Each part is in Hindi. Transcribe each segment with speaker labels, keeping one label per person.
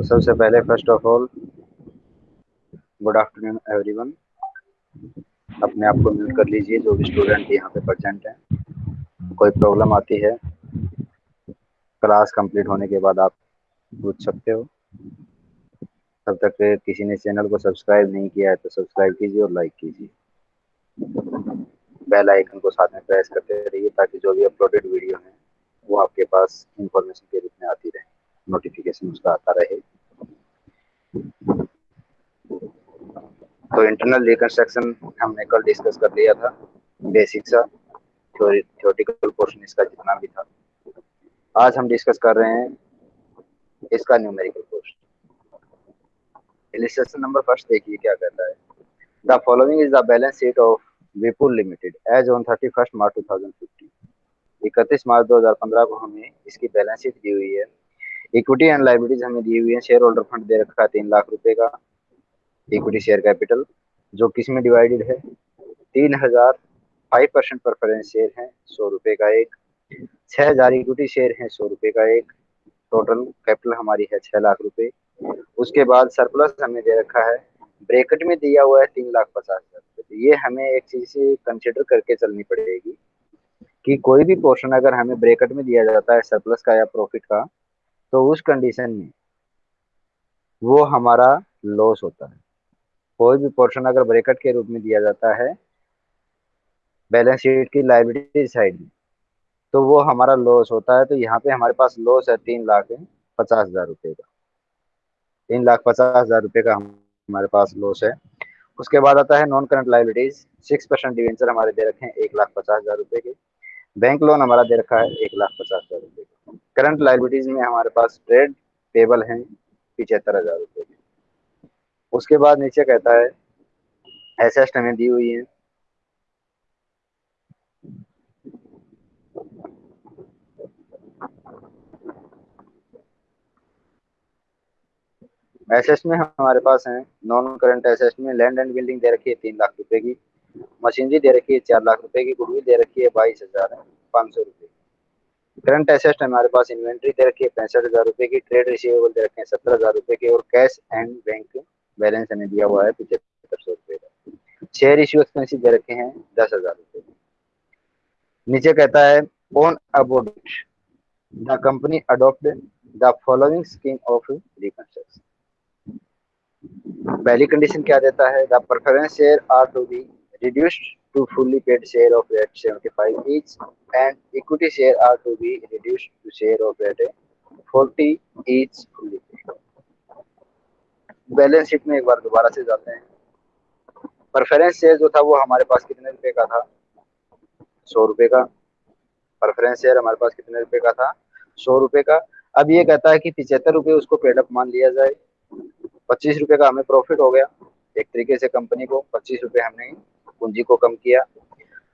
Speaker 1: तो सबसे पहले first of all good afternoon everyone अपने आप को म्यूट कर लीजिए, जो भी स्टूडेंट यहाँ पे प्रेजेंट हैं। कोई प्रॉब्लम आती है क्लास कंप्लीट होने के बाद आप पूछ सकते हो। तब तक किसी ने चैनल को सब्सक्राइब नहीं किया है तो सब्सक्राइब कीजिए और लाइक कीजिए। बेल आइकन को साथ में प्रेस करते रहिए, ताकि जो भी अपलोडेड वीडियो हैं, वो आपके पास इंफॉर्मेशन के रूप में आती रहे। नोटिफिकेशन उसका आता रहे। तो इंटरनल रिकंस्ट्रक्शन हमने कल डिस्कस कर लिया था। बेसिक सा थ्योरेटिकल पोर्शन इसका जितना भी था। आज हम डिस्कस कर रहे हैं इसका numerical portion illustration number first देखिए क्या कहता है। The following is the balance sheet of Vipul limited as on thirty first March two thousand fifteen इकतीस मार्च दो हज़ार पंद्रह को हमें इसकी बैलेंस शीट दी हुई है। इक्विटी एंड लाइबिलिटीज हमें दी हुई है। शेयर होल्डर फंड दे रखा है तीन लाख रुपए का। इक्विटी शेयर कैपिटल जो किसमें डिवाइडेड है? तीन हज़ार फाइव परसेंट प्रेफरेंस शेयर है, सौ रुपए का एक। छह हज़ार इक्विटी शेयर है, सौ रुपए का एक। टोटल कैपिटल हमारी है छह लाख रुपए। उसके बाद सरप्लस हमें दे रखा है। ब्रेकेट में दिया हुआ है तीन लाख पचास हज़ार रुपए। तो ये हमें एक चीज़ से कंसिडर करके चलनी पड़ेगी कि कोई भी पोर्शन अगर हमें ब्रेकेट में दिया जाता है सरप्लस का या प्रॉफिट का तो उस कंडीशन में वो हमारा लॉस होता है। कोई भी पोर्शन अगर ब्रेकेट के रूप में दिया जाता है बैलेंस शीट की लाइबिलिटी साइड में तो वो हमारा लॉस होता है। तो यहाँ पे हमारे पास लॉस है तीन लाख पचास हज़ार रुपये का। तीन लाख पचास हज़ार रुपये का हमारे पास लॉस है। उसके बाद आता है non current liabilities six percent debenture हमारे दे रखे हैं एक लाख पचास हज़ार रुपये के। बैंक लोन हमारा दे रखा है एक लाख पचास हज़ार रुपये का। करंट लाइबिलिटीज में हमारे पास ट्रेड पेबल है पिछहत्तर हज़ार रुपये के। उसके बाद नीचे कहता है एसेस्ट हमें दी हुई है। एसेट में हमारे पास है नॉन करंट एसेट में लैंड एंड बिल्डिंग दे रखी है तीन लाख रुपए की, मशीनरी दे रखी है चार लाख रुपए की गुडविल दे रखी है बाईस हज़ार, पाँच सौ रुपये करंट एसेट हमारे पास, इन्वेंट्री दे रखी है, पैंसठ हज़ार रुपए की, ट्रेड रिसीवेबल दे रखे हैं सत्तर हज़ार रुपए के और कैश एंड बैंक बैलेंस हमें दिया हुआ है, पचहत्तर सौ रुपए का। शेयर इश्यू एक्सपेंसिव दे रखे हैं, दस हज़ार रुपए नीचे कहता है on aboard the company adopt the following scheme of reconstruction पहली कंडीशन क्या देता है? The preference share are to be reduced to fully paid share of rate 75 each, and equity share are to be reduced to share of rate 40 each fully paid. Balance sheet में एक बार दोबारा से जाते हैं। प्रेफरेंस शेयर जो था वो हमारे पास कितने रुपए का था? सौ रुपए का। प्रेफरेंस शेयर हमारे पास कितने रुपए का था? सौ रुपए का। अब ये कहता है कि पिछहत्तर रुपए उसको पेडअप मान लिया जाए। पच्चीस रुपए का हमें प्रॉफिट हो गया। एक तरीके से कंपनी को पच्चीस रुपए हमने पूंजी को कम किया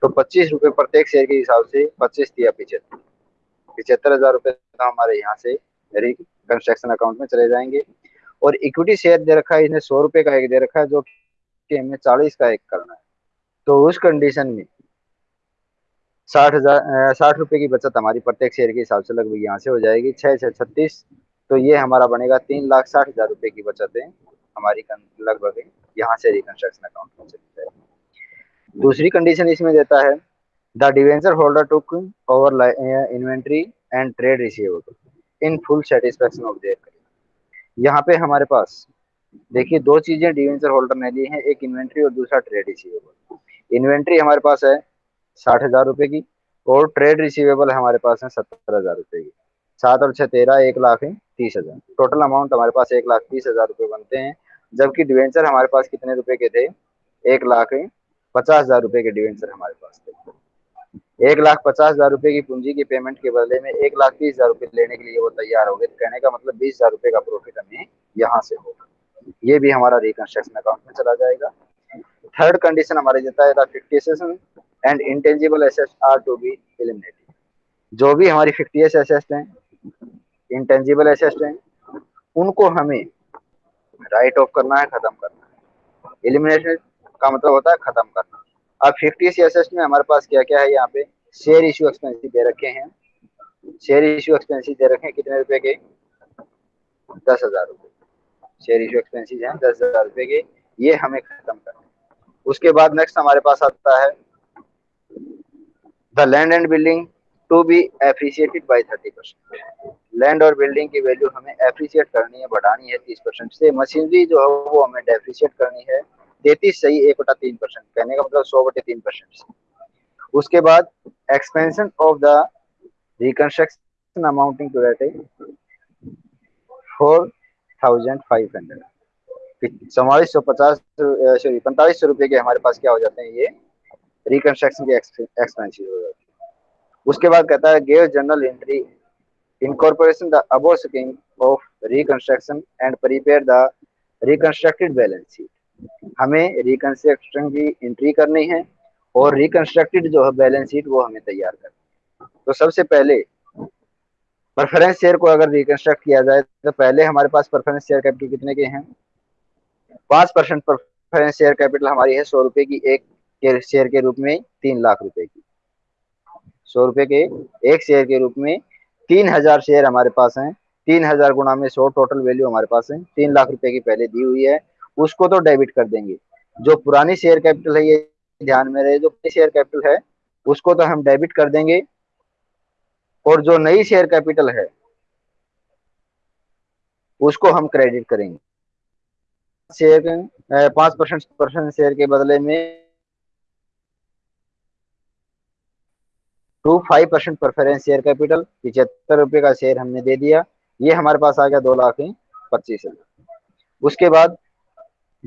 Speaker 1: तो पच्चीस रुपए प्रत्येक शेयर के हिसाब से पच्चीस दिया पिछहत्तर। पिछहत्तर हज़ार रुपए तो हमारे यहाँ से कंस्ट्रक्शन अकाउंट में चले जाएँगे। और इक्विटी शेयर दे रखा है, इसने सौ रुपए का एक दे रखा है, जो कि हमें चालीस का एक करना है। तो उस कंडीशन में साठ हज़ार साठ रुपए की बचत हमारी प्रत्येक शेयर के हिसाब से लगभग यहाँ से हो जाएगी, छह छह, छत्तीस। तो ये हमारा बनेगा तीन लाख साठ हज़ार रुपए की बचत है हमारी लगभग यहाँ से रिकंस्ट्रक्शन अकाउंट में चली जाएगी। दूसरी कंडीशन इसमें देता है the debenture holder took over inventory and trade receivable in full satisfaction of their यहाँ पे हमारे पास, देखिए दो चीज़ें डिवेंचर होल्डर ने ली हैं, एक इन्वेंट्री और दूसरा ट्रेड रिसीवेबल इन्वेंट्री हमारे पास है साठ हज़ार रुपए की और ट्रेड रिसीवेबल हमारे पास है सत्तर हज़ार रुपए की। सात और छह तेरह, एक लाख है तीस हज़ार। टोटल अमाउंट हमारे पास एक लाख तीस हज़ार रुपए बनते हैं, जबकि डिवेंचर हमारे पास कितने रुपए के थे? एक लाख पचास हज़ार रुपए के डिवेंचर हमारे पास। थे एक लाख पचास हज़ार रुपए की पूंजी की पेमेंट के बदले में एक लाख तीस हज़ार रुपए लेने के लिए वो तैयार हो गए। कहने का मतलब बीस हज़ार रुपए का प्रॉफिट हमें यहाँ से होगा। ये भी हमारा रिकंस्ट्रक्शन अकाउंट में चला जाएगा। थर्ड कंडीशन हमारे देता है fictitious and intangible assets are to be eliminated जो भी हमारी फिफ्टियस एसेट्स हैं इंटेंजिबल एसेट्स हैं, उनको हमें राइट ऑफ़ करना है, खत्म करना है। एलिमिनेशन का मतलब होता है खत्म करना। अब फिफ्टी एसेट्स में हमारे पास क्या क्या है यहाँ पे? शेयर इश्यू एक्सपेंसिव दे रखे हैं। शेयर इश्यू एक्सपेंसिव दे रखे हैं कितने रुपए के? दस हज़ार रुपए। शेयर इशू एक्सपेंसिस हैं दस हज़ार रुपए के। ये हमें खत्म करना उसके बाद नेक्स्ट हमारे पास आता है the land and building to be appreciated by thirty percent land और बिल्डिंग की वैल्यू हमें एप्रिसिएट करनी है, बढ़ानी है तीस परसेंट से। मशीनरी जो है वो हमें डेप्रिसिएट करनी है। तैतीस सही एक बटा तीन परसेंट, कहने का मतलब सौ बटे तीन परसेंट उसके बाद expansion of the reconstruction amounting to that four thousand five hundred चौवालीस सौ पचास सॉरी पैंतालीस सौ रुपये के हमारे पास क्या हो जाते हैं ये? रिकंस्ट्रक्शन के एक्सपेंसिस हो जाते हैं। उसके बाद कहता है gave general entry incorporation the above scheme of reconstruction and prepare the reconstructed balance sheet हमें रिकंस्ट्रक्शन की एंट्री करनी है और रिकंस्ट्रक्टेड जो है बैलेंस शीट वो हमें तैयार करनी है। तो सबसे पहले प्रेफरेंस शेयर को अगर रिकंस्ट्रक्ट किया जाए तो पहले हमारे पास प्रेफरेंस शेयर कैपिटल कितने के हैं? पाँच परसेंट प्रेफरेंस शेयर कैपिटल हमारी है सौ रुपए की, एक शेयर के रूप में तीन लाख रुपए की। सौ रुपए के एक शेयर के रूप में तीन हज़ार शेयर हमारे पास हैं। तीन हज़ार गुणा में सौ टोटल वैल्यू हमारे पास है। तीन लाख रुपए की पहले दी हुई है। उसको तो डेबिट कर देंगे। जो पुरानी शेयर कैपिटल है, ये ध्यान में रहे, जो शेयर कैपिटल है, उसको तो हम डेबिट कर देंगे। और जो नई शेयर कैपिटल है, उसको हम क्रेडिट करेंगे। शेयर पाँच परसेंट परसेंट शेयर के बदले में two five percent preference share capital पिछहत्तर रुपए का शेयर हमने दे दिया। ये हमारे पास आ गया दो लाख पच्चीस हज़ार। उसके बाद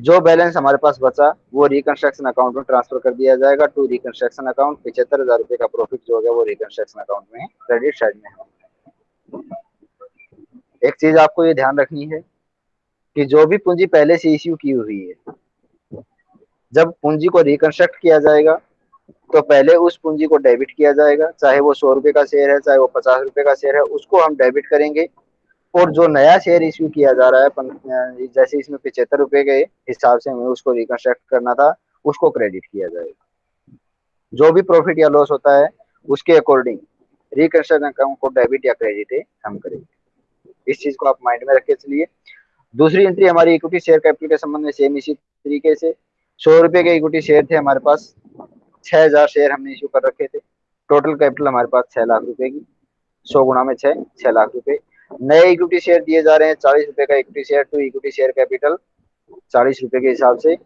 Speaker 1: जो बैलेंस हमारे पास बचा, वो रिकंस्ट्रक्शन अकाउंट में ट्रांसफ़र कर दिया जाएगा। टू रिकंस्ट्रक्शन अकाउंट पिछहत्तर हज़ार रुपए का प्रॉफिट जो होगा वो रिकंस्ट्रक्शन अकाउंट में क्रेडिट साइड में एक चीज़ आपको ये ध्यान रखनी है कि जो भी पूंजी पहले से इश्यू की हुई है, जब पूंजी को रिकंस्ट्रक्ट किया जाएगा तो पहले उस पूंजी को डेबिट किया जाएगा। चाहे वो सौ रुपए का शेयर है, चाहे वो पचास रुपए का शेयर है, उसको हम डेबिट करेंगे। और जो नया शेयर इश्यू किया जा रहा है जैसे इसमें पिछहत्तर रुपए के हिसाब से हमें उसको रिकंस्ट्रक्ट करना था, उसको क्रेडिट किया जाएगा। जो भी प्रॉफिट या लॉस होता है, उसके अकॉर्डिंग रिकंस्ट्रक्शन अकाउंट को डेबिट या क्रेडिट हम करेंगे। इस चीज़ को आप माइंड में रखे चलिए दूसरी एंट्री हमारी इक्विटी शेयर कैपिटल के संबंध में सेम इसी तरीके से। सौ रुपए के इक्विटी शेयर थे हमारे पास, छह हज़ार शेयर हमने इश्यू कर रखे थे। टोटल कैपिटल हमारे पास छह लाख रुपए की, सौ गुणा में छह छह लाख रुपए। नए इक्विटी शेयर दिए जा रहे हैं, चालीस रुपए का equity share to equity share capital चालीस रुपए के हिसाब से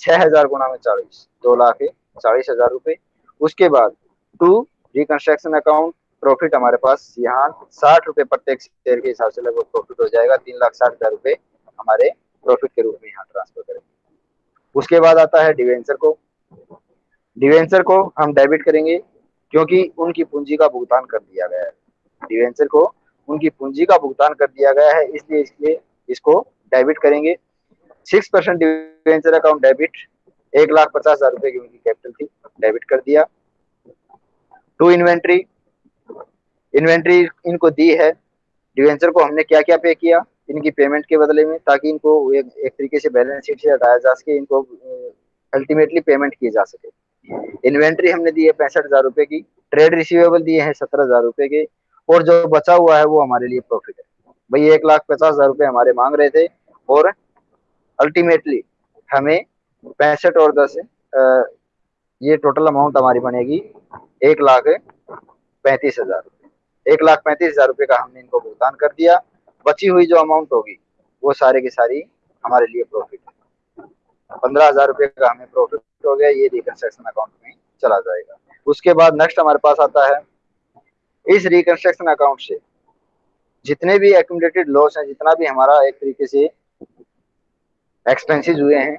Speaker 1: छह हज़ार गुणा में चालीस, दो लाख चालीस हज़ार रुपए। उसके बाद टू रिकंस्ट्रक्शन अकाउंट प्रॉफिट हमारे पास यहाँ साठ रुपए प्रत्येक शेयर के हिसाब से लगभग प्रॉफिट हो जाएगा, तीन लाख साठ हज़ार रुपए हमारे प्रॉफिट के रूप में यहाँ ट्रांसफ़र करेंगे। उसके बाद आता है डिवेंचर को। डिवेंचर को हम डेबिट करेंगे, क्योंकि उनकी पूंजी का भुगतान कर दिया गया है। डिवेंचर को उनकी पूंजी का भुगतान कर दिया गया है इसलिए इसलिए इसको डेबिट करेंगे। Six percent debenture account debit एक लाख पचास हज़ार रुपए की उनकी कैपिटल थी डेबिट कर दिया। टू इन्वेंट्री इन्वेंट्री इनको दी है। डिवेंचर को हमने क्या क्या पे किया? इनकी पेमेंट के बदले में ताकि इनको एक, एक तरीके से बैलेंस शीट से हटाया जा सके इनको अल्टीमेटली पेमेंट किए जा सके। इन्वेंट्री हमने दी है पैंसठ हज़ार रुपए की ट्रेड रिसीवेबल दिए हैं सत्रह हज़ार रुपए के। और जो बचा हुआ है वो हमारे लिए प्रॉफिट है। भाई, एक लाख पचास हज़ार रुपए हमारे मांग रहे थे और अल्टीमेटली हमें पैंसठ और दस ये टोटल अमाउंट हमारी बनेगी एक लाख पैंतीस हज़ार एक लाख पैंतीस हज़ार रुपए का हमने इनको भुगतान कर दिया। बची हुई जो अमाउंट होगी, वो सारे की सारी हमारे लिए प्रॉफिट है। पंद्रह हज़ार रुपए का हमें प्रॉफिट हो गया, ये रिकंस्ट्रक्शन अकाउंट में चला जाएगा। उसके बाद नेक्स्ट हमारे पास आता है इस रिकंस्ट्रक्शन अकाउंट से। जितने भी एक्यूमुलेटेड लॉस है, जितना भी हमारा एक तरीके से एक्सपेंसिस हुए हैं,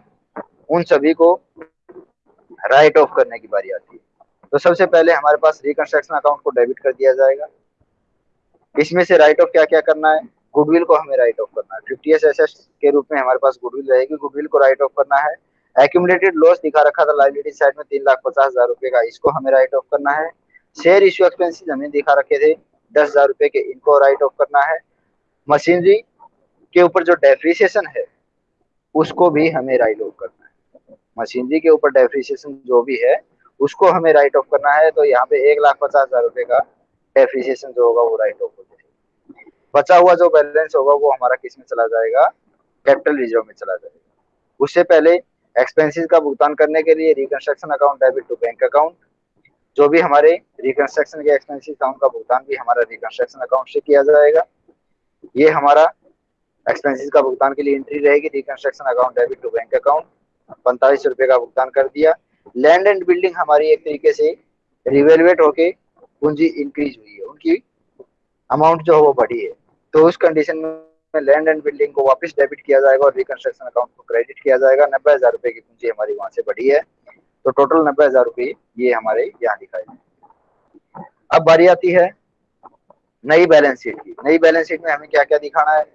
Speaker 1: उन सभी को राइट ऑफ़ करने की बारी आती है। तो सबसे पहले हमारे पास रिकंस्ट्रक्शन अकाउंट को डेबिट कर दिया जाएगा। इसमें से राइट ऑफ़ क्या क्या करना है? गुडविल को हमें राइट ऑफ़ करना है। फिफ्टी एस के रूप में हमारे पास गुडविल रहेगी। गुडविल को राइट ऑफ़ करना है। एक्यूमुलेटेड लॉस दिखा रखा था लाइबिलिटी साइड में तीन लाख पचास हज़ार रुपए का। इसको हमें राइट ऑफ़ करना है। शेयर इश्यू एक्सपेंसिस हमें दिखा रखे थे, दस हज़ार रुपए के इनको राइट ऑफ़ करना है। मशीनरी के ऊपर जो डेप्रिसिएशन है, उसको भी हमें राइट ऑफ़ करना है। मशीनरी के ऊपर डेप्रिसिएशन जो भी है, उसको हमें राइट ऑफ़ करना है तो यहाँ पे एक लाख पचास हज़ार रुपए का डेप्रिसिएशन जो होगा, वो राइट ऑफ़ हो जाएगा। बचा हुआ जो बैलेंस होगा, वो हमारा किसमें चला जाएगा? कैपिटल रिज़र्व में चला जाएगा। उससे पहले एक्सपेंसेस का भुगतान करने के लिए reconstruction account debit to bank account जो भी हमारे रिकंस्ट्रक्शन के एक्सपेंसेस था उनका भुगतान भी हमारा रिकंस्ट्रक्शन अकाउंट से किया जाएगा। ये हमारा एक्सपेंसेस का भुगतान के लिए एंट्री रहेगी reconstruction account debit to bank account पैंतालीस रुपए का भुगतान कर दिया। लैंड एंड बिल्डिंग हमारी एक तरीके से रिवेलवेट होके पूंजी इंक्रीज हुई है। उनकी अमाउंट जो है वो बढ़ी है। तो उस कंडीशन में लैंड एंड बिल्डिंग को वापस डेबिट किया जाएगा और रिकंस्ट्रक्शन अकाउंट को क्रेडिट किया जाएगा। नब्बे हज़ार रुपए की पूंजी हमारी वहाँ से बढ़ी है। तो टोटल नब्बे हज़ार रुपये ये हमारे यहाँ दिखाए अब बारी आती है नई बैलेंस शीट की। नई बैलेंस शीट में हमें क्या क्या दिखाना है?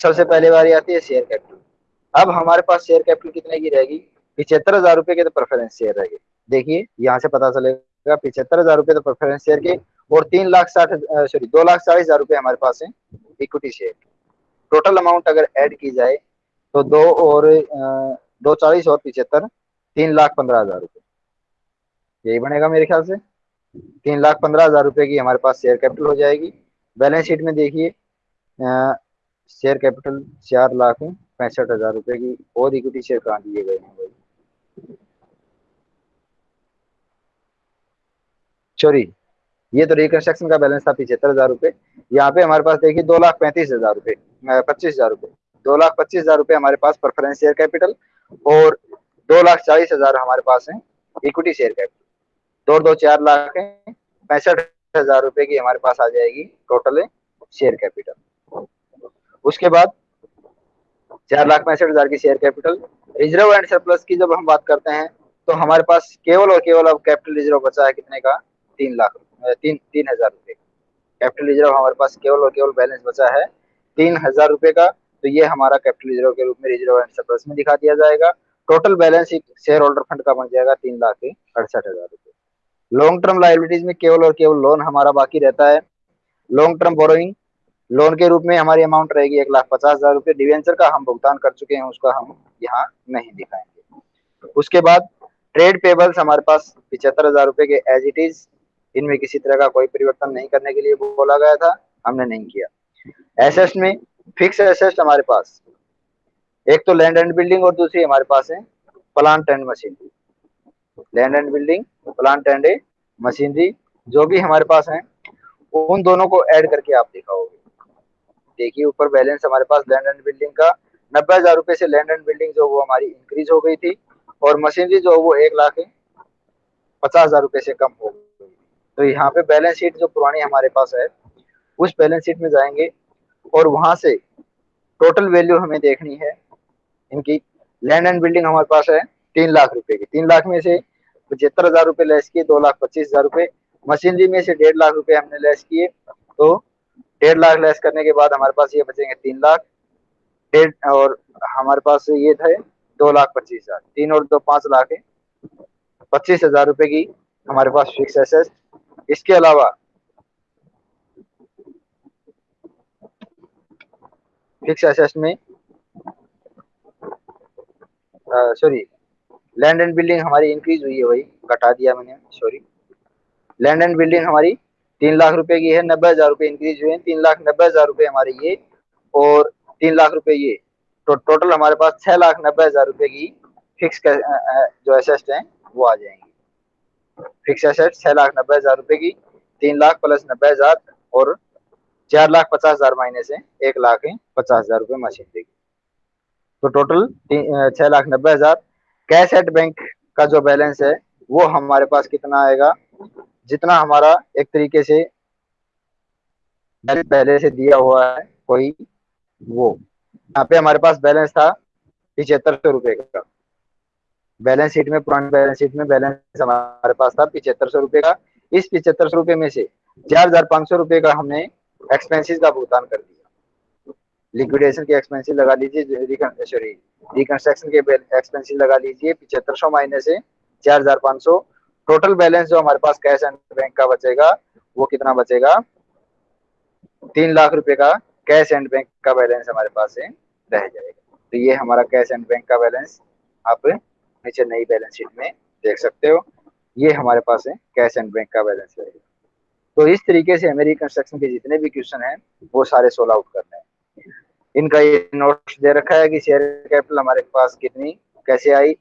Speaker 1: सबसे पहले बारी आती है शेयर कैपिटल। अब हमारे पास शेयर कैपिटल कितने की रहेगी? पिछहत्तर हज़ार रुपए के तो प्रेफरेंस शेयर रहेगी। देखिए, यहाँ से पता चलेगा, पिछहत्तर हज़ार रुपए तो प्रेफरेंस शेयर के और तीन लाख साठ सॉरी दो लाख चालीस हज़ार रुपए हमारे पास है इक्विटी शेयर टोटल अमाउंट अगर ऐड की जाए तो दो और दो चालीस और पिछहत्तर तीन लाख पंद्रह हज़ार रुपए यही बनेगा मेरे ख्याल से। तीन लाख पंद्रह हज़ार रुपए की हमारे पास शेयर कैपिटल हो जाएगी। बैलेंस शीट में देखिए शेयर कैपिटल चार लाख पैंसठ हज़ार रुपए की और इक्विटी शेयर कहाँ दिए गए हैं भाई? सॉरी ये तो रिकंस्ट्रक्शन का बैलेंस था पिछहत्तर हज़ार रुपए यहाँ पे हमारे पास देखिए दो लाख पैंतीस हज़ार रुपए पच्चीस हज़ार रुपए दो लाख पच्चीस हज़ार रुपए हमारे पास प्रेफरेंस शेयर कैपिटल और दो लाख चालीस हज़ार हमारे पास है इक्विटी शेयर कैपिटल दो दो, चार लाख है, पैंसठ हज़ार रुपए की हमारे पास आ जाएगी टोटल शेयर कैपिटल उसके बाद चार लाख पैंसठ हज़ार की share capital reserve and surplus की जब हम बात करते हैं तो हमारे पास केवल और केवल अब कैपिटल रिज़र्व बचा है कितने का? तीन लाख तीन तीन हज़ार रुपए कैपिटल रिज़र्व हमारे पास केवल और केवल बैलेंस बचा है तीन हज़ार रुपए का तो ये हमारा कैपिटल रिज़र्व के रूप में रिज़र्व एंड सरप्लस में दिखा दिया जाएगा। Total balance share holder fund का बन जाएगा तीन लाख अड़सठ हज़ार रुपए। लॉन्ग टर्म लाइबिलिटीज में केवल और केवल लोन हमारा बाकी रहता है। लॉन्ग टर्म बोरोइंग लोन के रूप में हमारी अमाउंट रहेगी एक लाख पचास हज़ार रुपए। डिवेंचर का हम भुगतान कर चुके हैं, उसका हम यहाँ नहीं दिखाएँगे। उसके बाद ट्रेड पेबल्स हमारे पास पिछहत्तर हज़ार रुपए के एज इट इज़ इनमें किसी तरह का कोई परिवर्तन नहीं करने के लिए बोला गया था, हमने नहीं किया। एसेट में फिक्स एसेट हमारे पास एक तो लैंड एंड बिल्डिंग और दूसरी हमारे पास है plant and machinery land and building plant and machinery जो भी हमारे पास है, उन दोनों को ऐड करके आप दिखाओगे। देखिए, ऊपर बैलेंस हमारे पास लैंड एंड बिल्डिंग का नब्बे हज़ार रुपए से लैंड एंड बिल्डिंग जो वो हमारी इंक्रीज हो गई थी और मशीनरी जो वो एक लाख पचास हज़ार रुपए से कम हो गई। तो यहाँ पे बैलेंस शीट जो पुरानी हमारे पास है, उस बैलेंस शीट में जाएँगे और वहाँ से टोटल वैल्यू हमें देखनी है। इनकी लैंड एंड बिल्डिंग हमारे पास है, तीन लाख रुपए की। तीन लाख में से पचहत्तर हज़ार रुपए लेस किए, दो लाख पच्चीस हज़ार रुपए। मशीनरी में से डेढ़ लाख रुपए हमने लेस किए। तो डेढ़ लाख लेस करने के बाद हमारे पास ये बचेंगे तीन लाख। डेढ़ और हमारे पास ये थे दो लाख पच्चीस हज़ार। तीन और दो पाँच लाख है। पच्चीस हज़ार रुपए की हमारे पास फिक्स एसेस इसके अलावा फिक्स एसेस में सॉरी लैंड एंड बिल्डिंग हमारी इंक्रीज हुई है भाई, घटा दिया मैंने सॉरी लैंड एंड बिल्डिंग हमारी तीन लाख रुपए की है, नब्बे हज़ार रुपए इंक्रीज हुए हैं, तीन लाख नब्बे हज़ार रुपए हमारे ये और तीन लाख रुपए ये. तो टोटल हमारे पास छह लाख नब्बे हज़ार रुपए की फिक्स जो एसेट है, वो आ जाएँगे. फिक्स एसेट छह लाख नब्बे हज़ार रुपए की, तीन लाख प्लस नब्बे हज़ार और चार लाख पचास हज़ार माइनस है, एक लाख पचास हज़ार रुपए मशीन देगी. तो टोटल छह लाख नब्बे हज़ार। कैश एट बैंक का जो बैलेंस है, वो हमारे पास कितना आएगा? जितना हमारा एक तरीके से पहले से दिया हुआ है, कोई वो। यहाँ पे हमारे पास बैलेंस था पिछहत्तर सौ रुपए का। बैलेंस शीट में, पुरानी बैलेंस शीट में बैलेंस हमारे पास था पिछहत्तर सौ रुपए का। इस पिछहत्तर सौ रुपए में से चार हज़ार पाँच सौ रुपए का हमने एक्सपेंसिस का भुगतान कर दिया। लिक्विडेशन के एक्सपेंसिस लगा लीजिए सॉरी रिकंस्ट्रक्शन के एक्सपेंसिस लगा लीजिए पिछहत्तर सौ माइनस से चार हज़ार पाँच सौ। टोटल बैलेंस जो हमारे पास कैश एंड बैंक का बचेगा, वो कितना बचेगा? तीन लाख रुपए का कैश एंड बैंक का बैलेंस हमारे पास है, रह जाएगा। तो ये हमारा कैश एंड बैंक का बैलेंस आप नीचे नई बैलेंस शीट में देख सकते हो। ये हमारे पास है कैश एंड बैंक का बैलेंस रहेगा तो इस तरीके से हमें रिकंस्ट्रक्शन के जितने भी क्वेश्चन हैं, वो सारे सोल्व आउट करने हैं। इनका ये नोट दे रखा है कि शेयर कैपिटल हमारे पास कितनी, कैसे आई?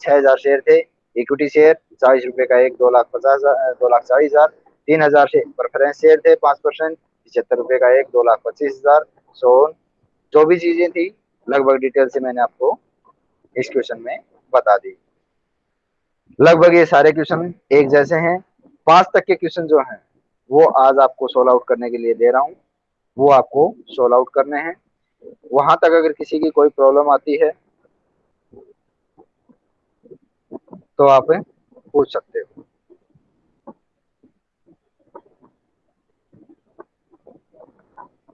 Speaker 1: छह हज़ार शेयर थे इक्विटी शेयर चालीस रुपए का एक, दो लाख पचास दो लाख चालीस हज़ार, तीन हज़ार से प्रेफरेंस शेयर थे पाँच परसेंट पिछहत्तर रुपए का एक, दो लाख पच्चीस हज़ार सो जो भी चीज़ें थी, लगभग डिटेल से मैंने आपको इस क्वेश्चन में बता दी। लगभग ये सारे क्वेश्चन एक जैसे हैं। पाँच तक के क्वेश्चन जो हैं, वो आज आपको सोल्व आउट करने के लिए दे रहा हूँ। वो आपको सोल्व आउट करने हैं। वहाँ तक अगर किसी की कोई प्रॉब्लम आती है तो आप पूछ सकते हो।